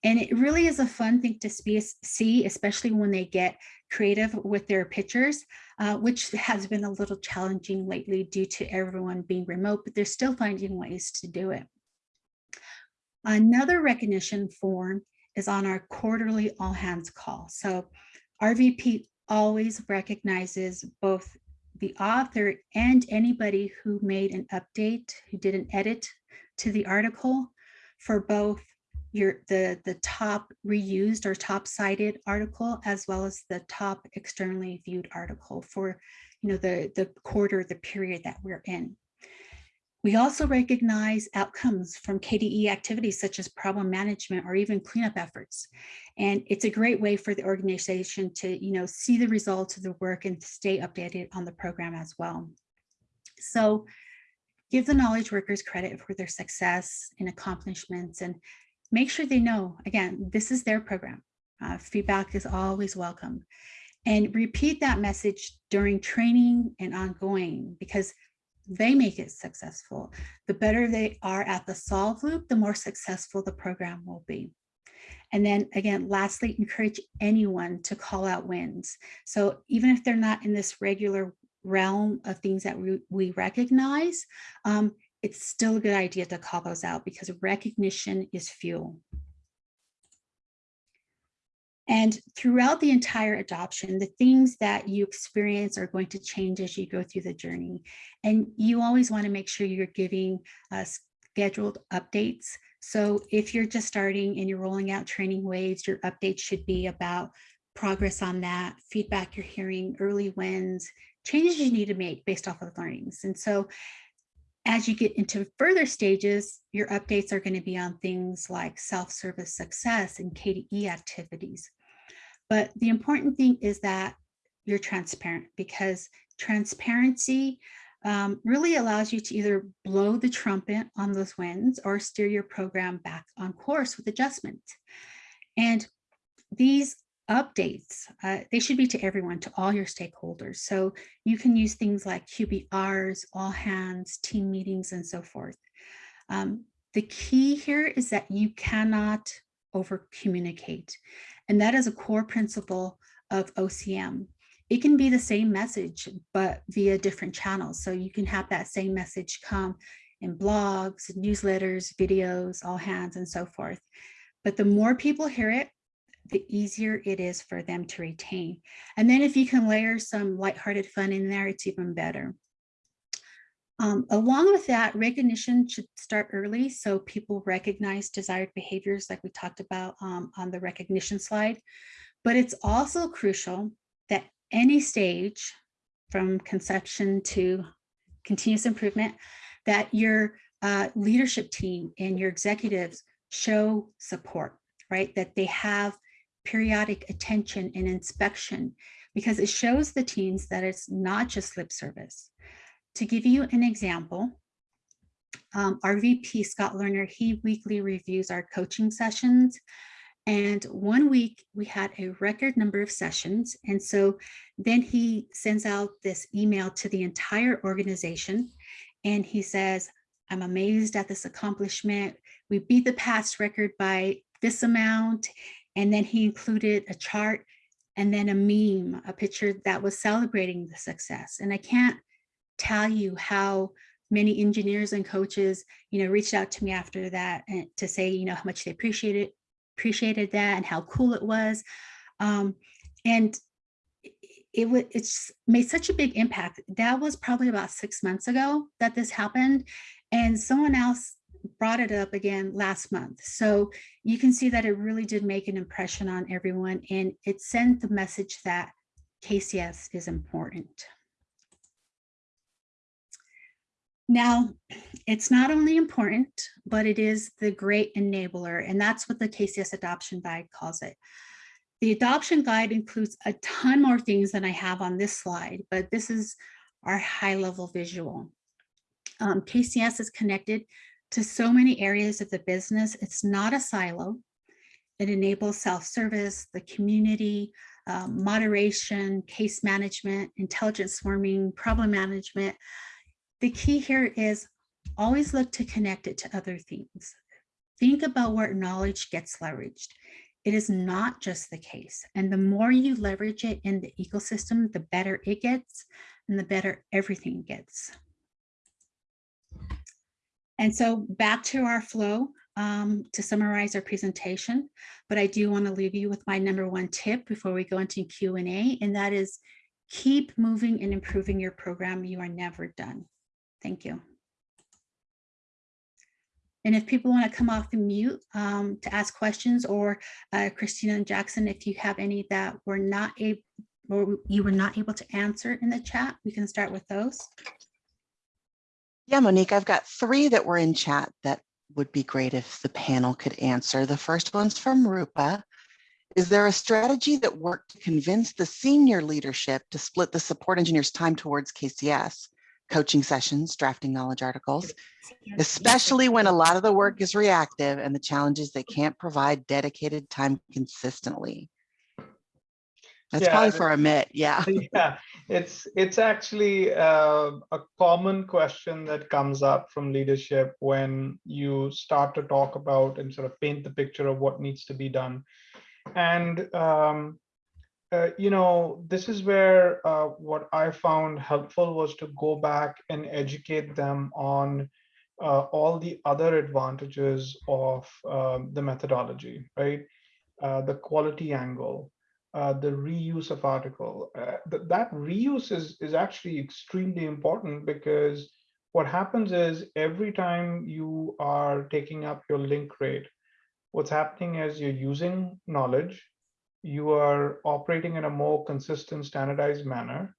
And it really is a fun thing to see, especially when they get creative with their pictures, uh, which has been a little challenging lately due to everyone being remote, but they're still finding ways to do it. Another recognition form is on our quarterly all hands call. So RVP always recognizes both the author and anybody who made an update, who did an edit to the article for both your the the top reused or top cited article as well as the top externally viewed article for you know the the quarter the period that we're in we also recognize outcomes from kde activities such as problem management or even cleanup efforts and it's a great way for the organization to you know see the results of the work and stay updated on the program as well so give the knowledge workers credit for their success and accomplishments and make sure they know, again, this is their program. Uh, feedback is always welcome. And repeat that message during training and ongoing because they make it successful. The better they are at the solve loop, the more successful the program will be. And then again, lastly, encourage anyone to call out wins. So even if they're not in this regular realm of things that we, we recognize, um, it's still a good idea to call those out because recognition is fuel. And throughout the entire adoption, the things that you experience are going to change as you go through the journey. And you always want to make sure you're giving uh, scheduled updates. So if you're just starting and you're rolling out training waves, your updates should be about progress on that, feedback you're hearing, early wins, changes you need to make based off of learnings. And so as you get into further stages, your updates are going to be on things like self-service success and KDE activities. But the important thing is that you're transparent because transparency um, really allows you to either blow the trumpet on those wins or steer your program back on course with adjustment. And these updates, uh, they should be to everyone, to all your stakeholders. So you can use things like QBRs, all hands, team meetings, and so forth. Um, the key here is that you cannot over communicate. And that is a core principle of OCM. It can be the same message, but via different channels. So you can have that same message come in blogs, newsletters, videos, all hands, and so forth. But the more people hear it, the easier it is for them to retain. And then if you can layer some lighthearted fun in there, it's even better. Um, along with that, recognition should start early so people recognize desired behaviors like we talked about um, on the recognition slide. But it's also crucial that any stage from conception to continuous improvement, that your uh, leadership team and your executives show support, right? That they have periodic attention and inspection because it shows the teens that it's not just lip service. To give you an example, um, our VP, Scott Lerner, he weekly reviews our coaching sessions. And one week we had a record number of sessions. And so then he sends out this email to the entire organization. And he says, I'm amazed at this accomplishment. We beat the past record by this amount. And then he included a chart and then a meme, a picture that was celebrating the success. And I can't tell you how many engineers and coaches, you know, reached out to me after that and to say, you know, how much they appreciated appreciated that and how cool it was. Um, and it was it's made such a big impact. That was probably about six months ago that this happened. And someone else brought it up again last month. So you can see that it really did make an impression on everyone and it sent the message that KCS is important. Now, it's not only important, but it is the great enabler, and that's what the KCS adoption guide calls it. The adoption guide includes a ton more things than I have on this slide, but this is our high level visual. Um, KCS is connected to so many areas of the business. It's not a silo. It enables self-service, the community, um, moderation, case management, intelligent swarming, problem management. The key here is always look to connect it to other things. Think about where knowledge gets leveraged. It is not just the case. And the more you leverage it in the ecosystem, the better it gets and the better everything gets. And so back to our flow um, to summarize our presentation, but I do want to leave you with my number one tip before we go into Q&A, and that is keep moving and improving your program. You are never done. Thank you. And if people want to come off the mute um, to ask questions or uh, Christina and Jackson, if you have any that were not able or you were not able to answer in the chat, we can start with those. Yeah, Monique, I've got three that were in chat that would be great if the panel could answer. The first one's from Rupa. Is there a strategy that worked to convince the senior leadership to split the support engineers time towards KCS, coaching sessions, drafting knowledge articles, especially when a lot of the work is reactive and the challenges they can't provide dedicated time consistently? That's Yeah, probably for Amit. Yeah. yeah it's it's actually uh, a common question that comes up from leadership when you start to talk about and sort of paint the picture of what needs to be done and um, uh, you know this is where uh, what i found helpful was to go back and educate them on uh, all the other advantages of um, the methodology right uh, the quality angle uh, the reuse of article. Th that reuse is, is actually extremely important because what happens is every time you are taking up your link rate, what's happening is you're using knowledge, you are operating in a more consistent standardized manner,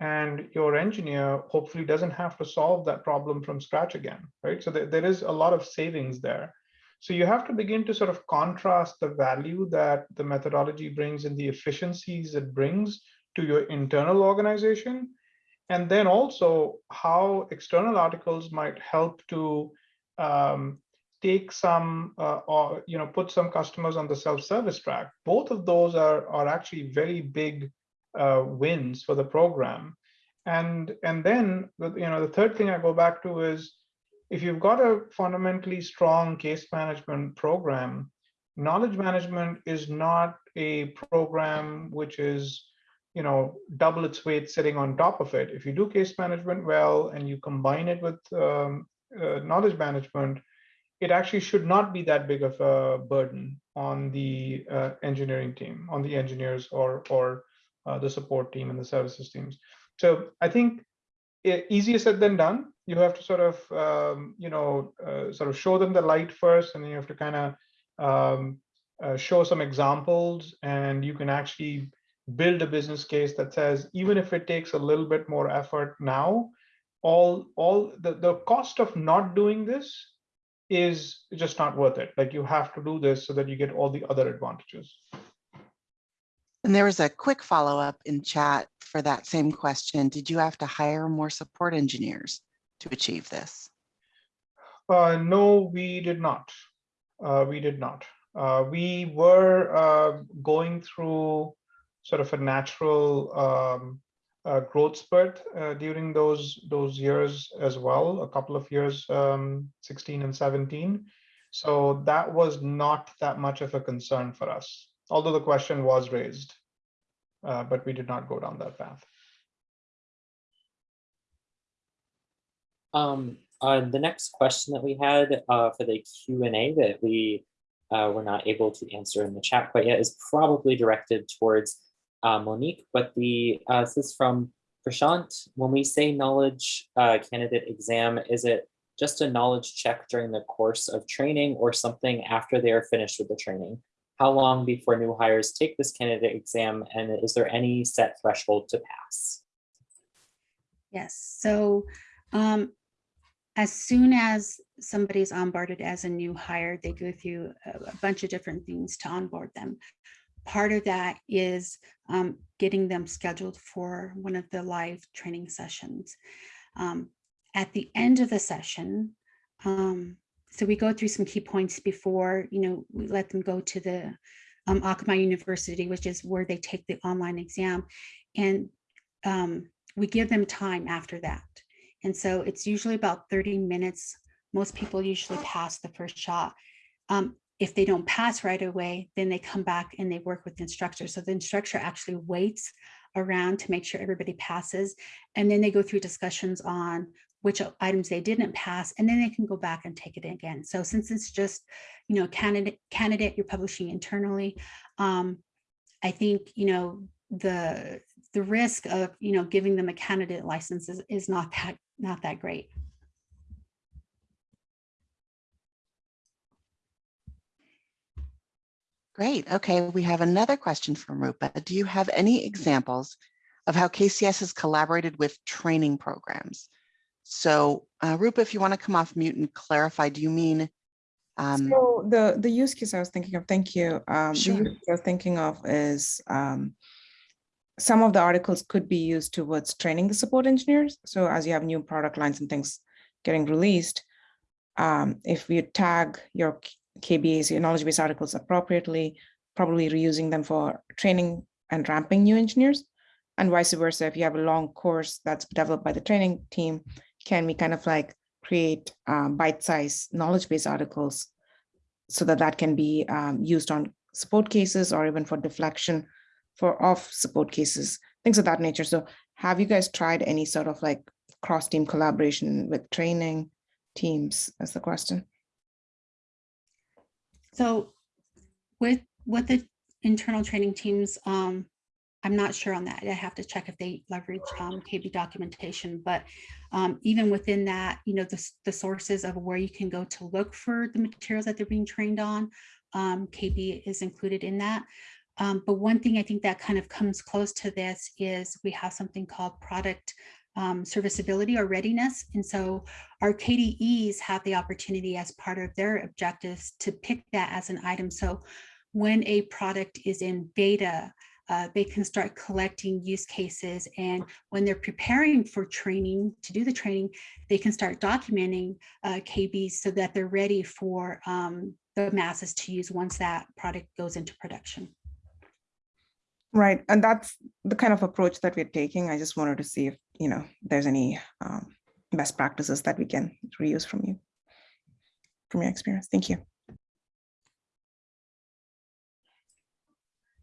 and your engineer hopefully doesn't have to solve that problem from scratch again, right? So there, there is a lot of savings there. So you have to begin to sort of contrast the value that the methodology brings and the efficiencies it brings to your internal organization. And then also how external articles might help to um, take some uh, or you know put some customers on the self-service track. Both of those are, are actually very big uh, wins for the program. And, and then you know the third thing I go back to is if you've got a fundamentally strong case management program, knowledge management is not a program which is, you know, double its weight sitting on top of it. If you do case management well and you combine it with um, uh, knowledge management, it actually should not be that big of a burden on the uh, engineering team, on the engineers or or uh, the support team and the services teams. So I think easier said than done you have to sort of um, you know uh, sort of show them the light first and then you have to kind of um, uh, show some examples and you can actually build a business case that says even if it takes a little bit more effort now all all the, the cost of not doing this is just not worth it like you have to do this so that you get all the other advantages And there was a quick follow-up in chat for that same question. Did you have to hire more support engineers to achieve this? Uh, no, we did not. Uh, we did not. Uh, we were uh, going through sort of a natural um, uh, growth spurt uh, during those those years as well. A couple of years, um, 16 and 17. So that was not that much of a concern for us, although the question was raised, uh, but we did not go down that path. Um, uh, the next question that we had uh, for the Q&A that we uh, were not able to answer in the chat quite yet is probably directed towards uh, Monique, but the uh, this is from Prashant. When we say knowledge uh, candidate exam, is it just a knowledge check during the course of training or something after they are finished with the training? How long before new hires take this candidate exam and is there any set threshold to pass? Yes, so um, as soon as somebody's onboarded as a new hire, they go through a bunch of different things to onboard them. Part of that is um, getting them scheduled for one of the live training sessions. Um, at the end of the session, um, so we go through some key points before, you know, we let them go to the um, Akamai University, which is where they take the online exam. And um, we give them time after that. And so it's usually about 30 minutes. Most people usually pass the first shot. Um, if they don't pass right away, then they come back and they work with the instructor. So the instructor actually waits around to make sure everybody passes. And then they go through discussions on which items they didn't pass, and then they can go back and take it again. So since it's just, you know, candidate, candidate you're publishing internally, um, I think, you know, the the risk of, you know, giving them a candidate license is, is not that, not that great. Great. Okay, we have another question from Rupa. Do you have any examples of how KCS has collaborated with training programs? So uh, Rupa, if you want to come off mute and clarify, do you mean? um, So the, the use case I was thinking of, thank you. Um, the use case I was thinking of is um, some of the articles could be used towards training the support engineers. So as you have new product lines and things getting released, um, if we tag your KBAs, your knowledge base articles appropriately, probably reusing them for training and ramping new engineers. And vice versa, if you have a long course that's developed by the training team, can we kind of like create um, bite-sized knowledge base articles so that that can be um, used on support cases or even for deflection for off support cases, things of that nature. So have you guys tried any sort of like cross-team collaboration with training teams? That's the question. So with, with the internal training teams, um, I'm not sure on that. I have to check if they leverage um, KB documentation, but um, even within that, you know, the, the sources of where you can go to look for the materials that they're being trained on, um, KB is included in that. Um, but one thing I think that kind of comes close to this is we have something called product um, serviceability or readiness. And so our KDEs have the opportunity as part of their objectives to pick that as an item. So when a product is in beta, uh, they can start collecting use cases. And when they're preparing for training, to do the training, they can start documenting uh, KBs so that they're ready for um, the masses to use once that product goes into production. Right, and that's the kind of approach that we're taking. I just wanted to see if, you know, there's any um, best practices that we can reuse from you, from your experience. Thank you.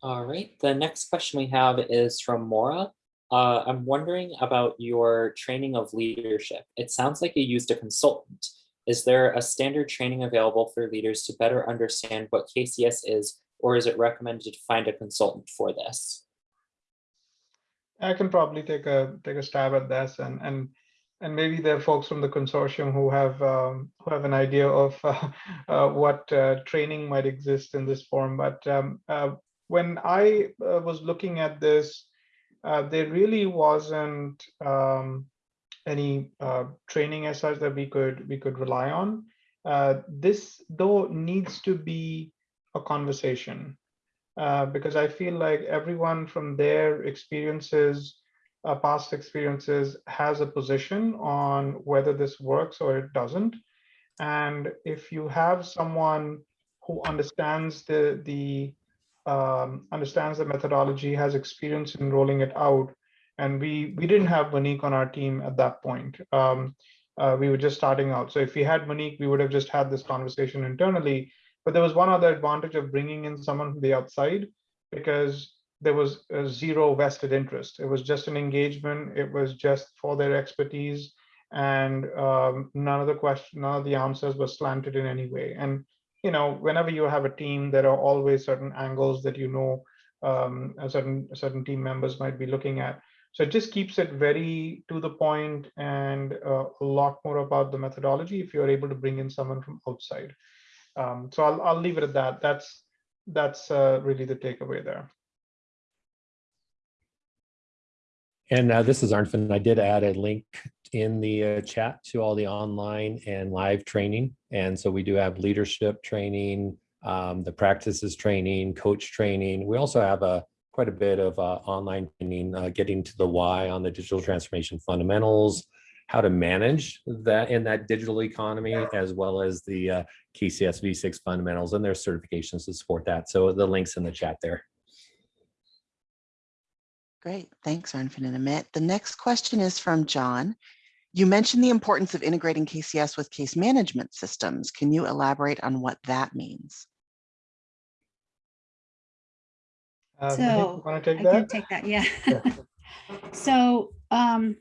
All right, the next question we have is from Mora. Uh, I'm wondering about your training of leadership. It sounds like you used a consultant. Is there a standard training available for leaders to better understand what KCS is, or is it recommended to find a consultant for this? I can probably take a take a stab at this, and and and maybe there are folks from the consortium who have um, who have an idea of uh, uh, what uh, training might exist in this form. But um, uh, when I uh, was looking at this, uh, there really wasn't um, any training as such that we could we could rely on. This though needs to be a conversation uh, because I feel like everyone from their experiences, uh, past experiences, has a position on whether this works or it doesn't. And if you have someone who understands the the um, understands the methodology, has experience in rolling it out, and we we didn't have Monique on our team at that point. Um, uh, we were just starting out. So if we had Monique, we would have just had this conversation internally. But there was one other advantage of bringing in someone from the outside because there was zero vested interest. It was just an engagement. It was just for their expertise, and um, none of the question, none of the answers were slanted in any way. And you know, whenever you have a team, there are always certain angles that you know um, a certain certain team members might be looking at. So it just keeps it very to the point and uh, a lot more about the methodology if you're able to bring in someone from outside. Um, so I'll, I'll leave it at that. That's that's uh, really the takeaway there. And uh, this is Arnfinn. I did add a link in the uh, chat to all the online and live training. And so we do have leadership training, um, the practices training, coach training. We also have a quite a bit of uh, online training, uh, getting to the why on the digital transformation fundamentals, how to manage that in that digital economy, as well as the uh, KCS V6 fundamentals and their certifications to support that. So the links in the chat there. Great, thanks, Arnfinn and Amit. The next question is from John. You mentioned the importance of integrating KCS with case management systems. Can you elaborate on what that means? Uh, So, want to I take can that? take that, yeah. Yeah. So, um,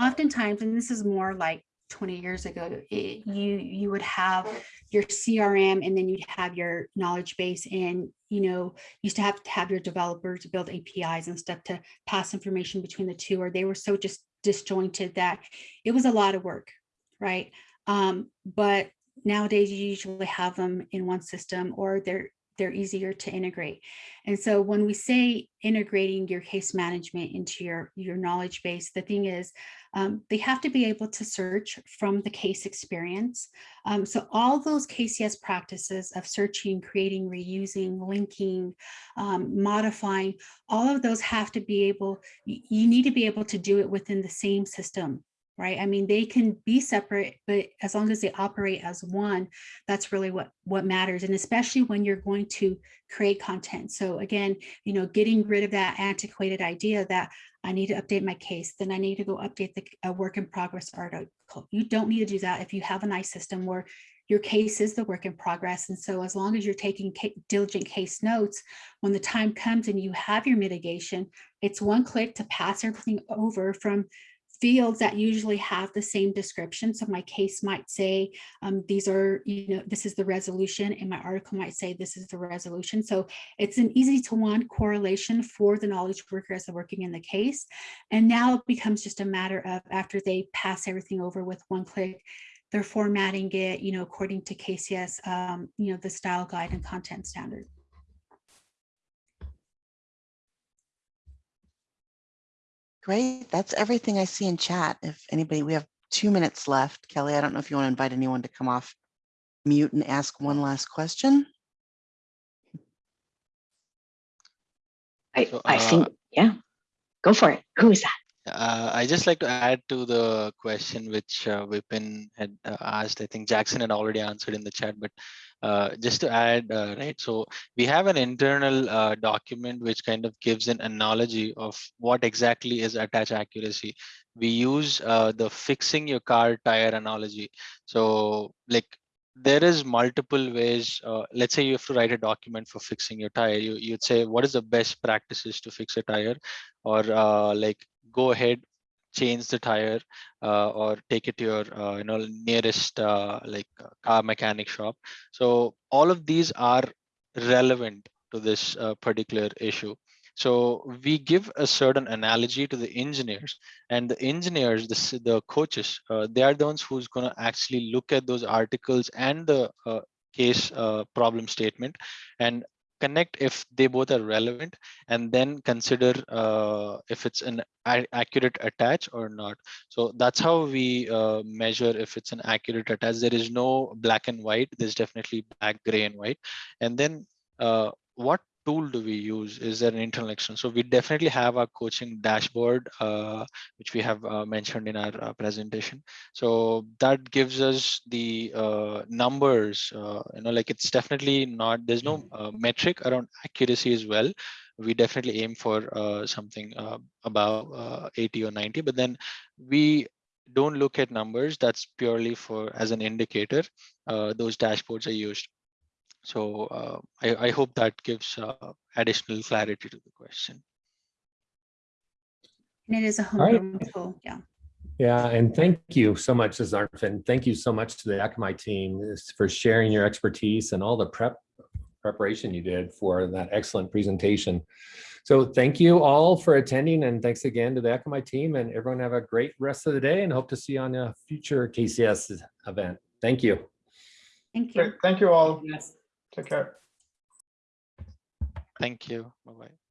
oftentimes, and this is more like 20 years ago, it- you, you would have your CRM and then you'd have your knowledge base and, you know, used to have to have your developers build APIs and stuff to pass information between the two, or they were so just disjointed that it was a lot of work, right? Um, but nowadays you usually have them in one system or they're they're easier to integrate. And so when we say integrating your case management into your, your knowledge base, the thing is, um, they have to be able to search from the case experience. Um, so all those KCS practices of searching, creating, reusing, linking, um, modifying, all of those have to be able, you need to be able to do it within the same system right? I mean, they can be separate, but as long as they operate as one, that's really what, what matters. And especially when you're going to create content. So again, you know, getting rid of that antiquated idea that I need to update my case, then I need to go update the work in progress article. You don't need to do that if you have a nice system where your case is the work in progress. And so as long as you're taking ca- diligent case notes, when the time comes and you have your mitigation, it's one click to pass everything over from fields that usually have the same description. So my case might say, um, these are, you know, this is the resolution and my article might say this is the resolution. So it's an easy to one correlation for the knowledge worker as they're working in the case. And now it becomes just a matter of after they pass everything over with one click, they're formatting it, you know, according to KCS, um, you know, the style guide and content standard. Great. That's everything I see in chat. If anybody, we have two minutes left. Kelly, I don't know if you want to invite anyone to come off mute and ask one last question. I, So, I uh, think, yeah, go for it. Who is that? Uh, I just like to add to the question which uh, Vipin had uh, asked. I think Jackson had already answered in the chat, but uh, just to add, uh, right? So we have an internal uh, document which kind of gives an analogy of what exactly is attach accuracy. We use uh, the fixing your car tire analogy. So like there is multiple ways. Uh, let's say you have to write a document for fixing your tire. You, you'd say, what is the best practices to fix a tire? Or like go ahead, change the tire uh, or take it to your uh, you know nearest uh, like uh, car mechanic shop. So all of these are relevant to this uh, particular issue. So we give a certain analogy to the engineers and the engineers, the, the coaches, uh, they are the ones who's going to actually look at those articles and the uh, case uh, problem statement and connect if they both are relevant and then consider uh, if it's an accurate attach or not. So that's how we uh, measure if it's an accurate attach. There is no black and white. There's definitely black, gray, and white. And then uh, what tool do we use? Is there an internal action? So we definitely have our coaching dashboard, uh, which we have uh, mentioned in our uh, presentation. So that gives us the uh, numbers, uh, you know, like it's definitely not, there's no uh, metric around accuracy as well. We definitely aim for uh, something uh, about uh, 80 or 90, but then we don't look at numbers. That's purely for as an indicator. Uh, those dashboards are used. So uh, I, I hope that gives uh, additional clarity to the question. And it is a right. tool, yeah. Yeah, and thank you so much, Zarfin. Thank you so much to the Akamai team for sharing your expertise and all the prep preparation you did for that excellent presentation. So thank you all for attending and thanks again to the Akamai team and everyone have a great rest of the day and hope to see you on a future KCS event. Thank you. Thank you. Great. Thank you all. Yes. Take care. Thank you. Bye-bye.